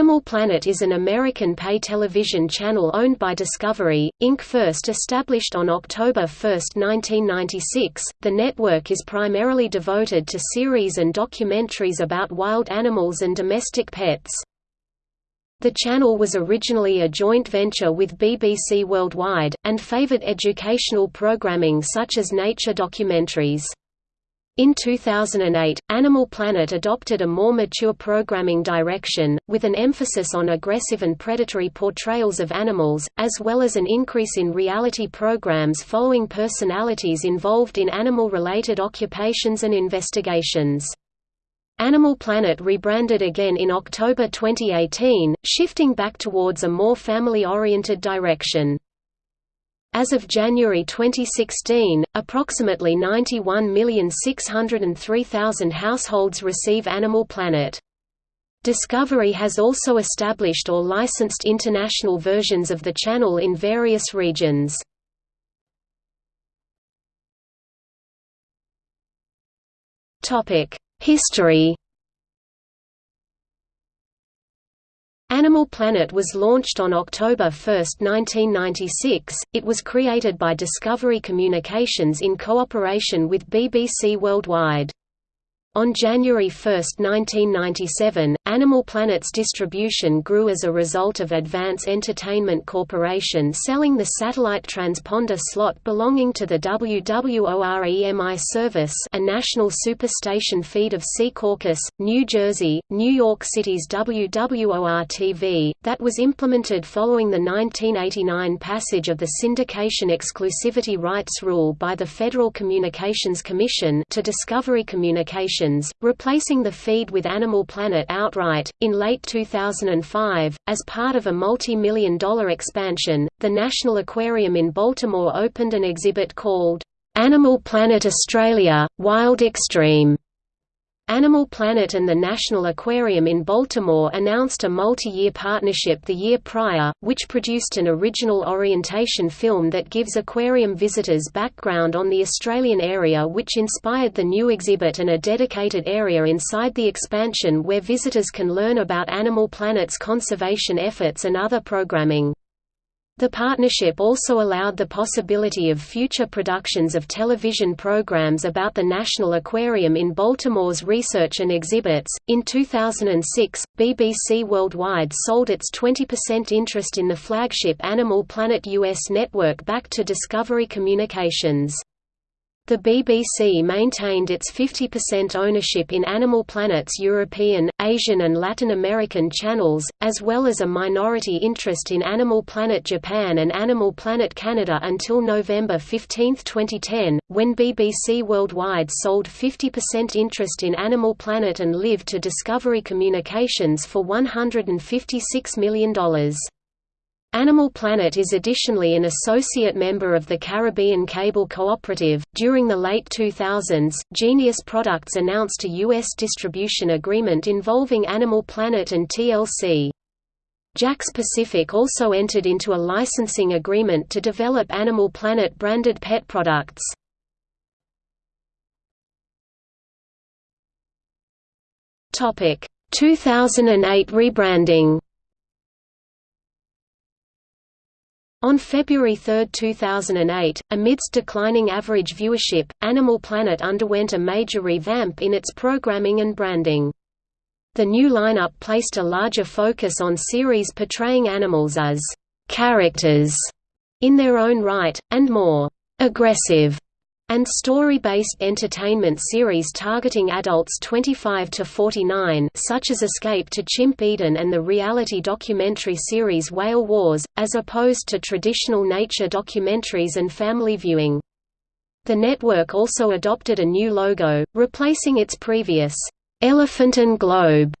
Animal Planet is an American pay television channel owned by Discovery, Inc. First established on October 1, 1996, the network is primarily devoted to series and documentaries about wild animals and domestic pets. The channel was originally a joint venture with BBC Worldwide, and favored educational programming such as nature documentaries. In 2008, Animal Planet adopted a more mature programming direction, with an emphasis on aggressive and predatory portrayals of animals, as well as an increase in reality programs following personalities involved in animal-related occupations and investigations. Animal Planet rebranded again in October 2018, shifting back towards a more family-oriented direction. As of January 2016, approximately 91,603,000 households receive Animal Planet. Discovery has also established or licensed international versions of the channel in various regions. History Animal Planet was launched on October 1, 1996. It was created by Discovery Communications in cooperation with BBC Worldwide. On January 1, 1997, Animal Planet's distribution grew as a result of Advance Entertainment Corporation selling the satellite transponder slot belonging to the WWOR-EMI service a national superstation feed of Secaucus, New Jersey, New York City's WWOR-TV, that was implemented following the 1989 passage of the Syndication Exclusivity Rights Rule by the Federal Communications Commission to Discovery Communications replacing the feed with Animal Planet outright. In late 2005, as part of a multi million dollar expansion, the National Aquarium in Baltimore opened an exhibit called Animal Planet Australia Wild Extreme Animal Planet and the National Aquarium in Baltimore announced a multi-year partnership the year prior, which produced an original orientation film that gives aquarium visitors background on the Australian area which inspired the new exhibit and a dedicated area inside the expansion where visitors can learn about Animal Planet's conservation efforts and other programming. The partnership also allowed the possibility of future productions of television programs about the National Aquarium in Baltimore's research and exhibits. In 2006, BBC Worldwide sold its 20% interest in the flagship Animal Planet US network back to Discovery Communications. The BBC maintained its 50% ownership in Animal Planet's European, Asian and Latin American channels, as well as a minority interest in Animal Planet Japan and Animal Planet Canada until November 15, 2010, when BBC Worldwide sold 50% interest in Animal Planet and Live to Discovery Communications for $156 million. Animal Planet is additionally an associate member of the Caribbean Cable Cooperative. During the late 2000s, Genius Products announced a U.S. distribution agreement involving Animal Planet and TLC. JAKKS Pacific also entered into a licensing agreement to develop Animal Planet branded pet products. Topic: 2008 rebranding. On February 3, 2008, amidst declining average viewership, Animal Planet underwent a major revamp in its programming and branding. The new lineup placed a larger focus on series portraying animals as characters in their own right, and more aggressive and story-based entertainment series targeting adults 25 to 49 such as Escape to Chimp Eden and the reality documentary series Whale Wars, as opposed to traditional nature documentaries and family viewing. The network also adopted a new logo, replacing its previous elephant and globe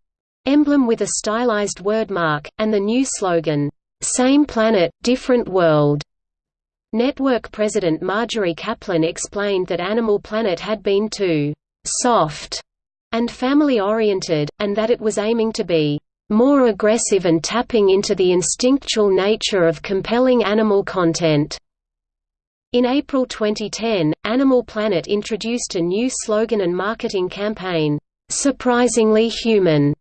emblem with a stylized wordmark, and the new slogan, "Same Planet, Different World." Network president Marjorie Kaplan explained that Animal Planet had been too «soft» and family-oriented, and that it was aiming to be «more aggressive and tapping into the instinctual nature of compelling animal content». In April 2010, Animal Planet introduced a new slogan and marketing campaign, "'Surprisingly Human'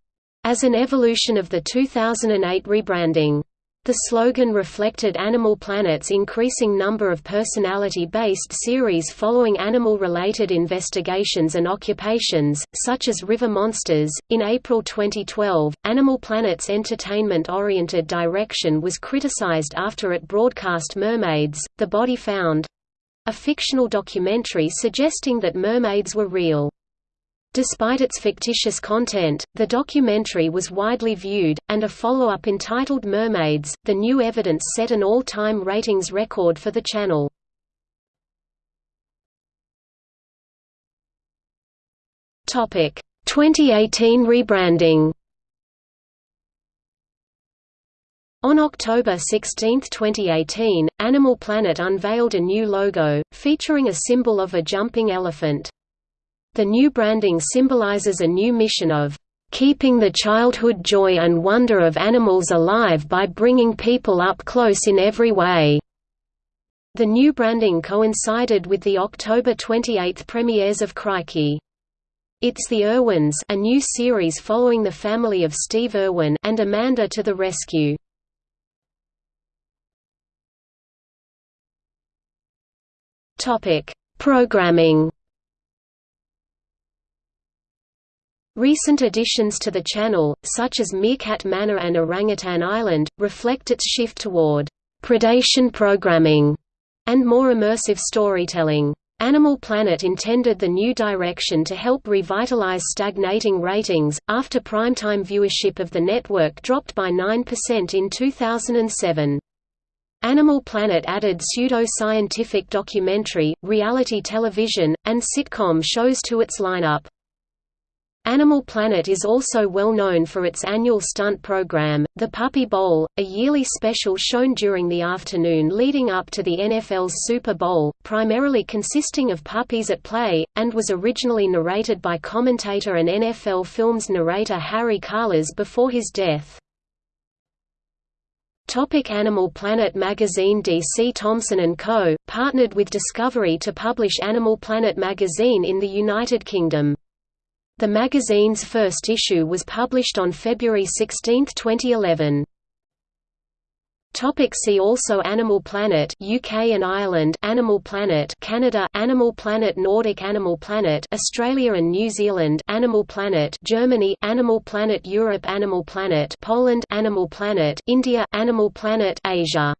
as an evolution of the 2008 rebranding. The slogan reflected Animal Planet's increasing number of personality-based series following animal-related investigations and occupations, such as River Monsters. In April 2012, Animal Planet's entertainment-oriented direction was criticized after it broadcast Mermaids: The Body Found, a fictional documentary suggesting that mermaids were real. Despite its fictitious content, the documentary was widely viewed, and a follow-up entitled Mermaids, The New Evidence set an all-time ratings record for the channel. Topic: 2018 rebranding. On October 16, 2018, Animal Planet unveiled a new logo, featuring a symbol of a jumping elephant. The new branding symbolizes a new mission of keeping the childhood joy and wonder of animals alive by bringing people up close in every way. The new branding coincided with the October 28 premieres of Crikey. It's the Irwins a new series following the family of Steve Irwin and Amanda to the Rescue. Programming Recent additions to the channel, such as Meerkat Manor and Orangutan Island, reflect its shift toward predation programming and more immersive storytelling. Animal Planet intended the new direction to help revitalize stagnating ratings, after primetime viewership of the network dropped by 9% in 2007. Animal Planet added pseudo-scientific documentary, reality television, and sitcom shows to its lineup. Animal Planet is also well known for its annual stunt program, The Puppy Bowl, a yearly special shown during the afternoon leading up to the NFL's Super Bowl, primarily consisting of puppies at play, and was originally narrated by commentator and NFL Films narrator Harry Kalas before his death. Topic Animal Planet magazine DC Thomson & Co., partnered with Discovery to publish Animal Planet magazine in the United Kingdom. The magazine's first issue was published on February 16, 2011. Topic see also Animal Planet UK and Ireland Animal Planet Canada Animal Planet Nordic Animal Planet Australia and New Zealand Animal Planet Germany Animal Planet Europe Animal Planet Poland Animal Planet India Animal Planet Asia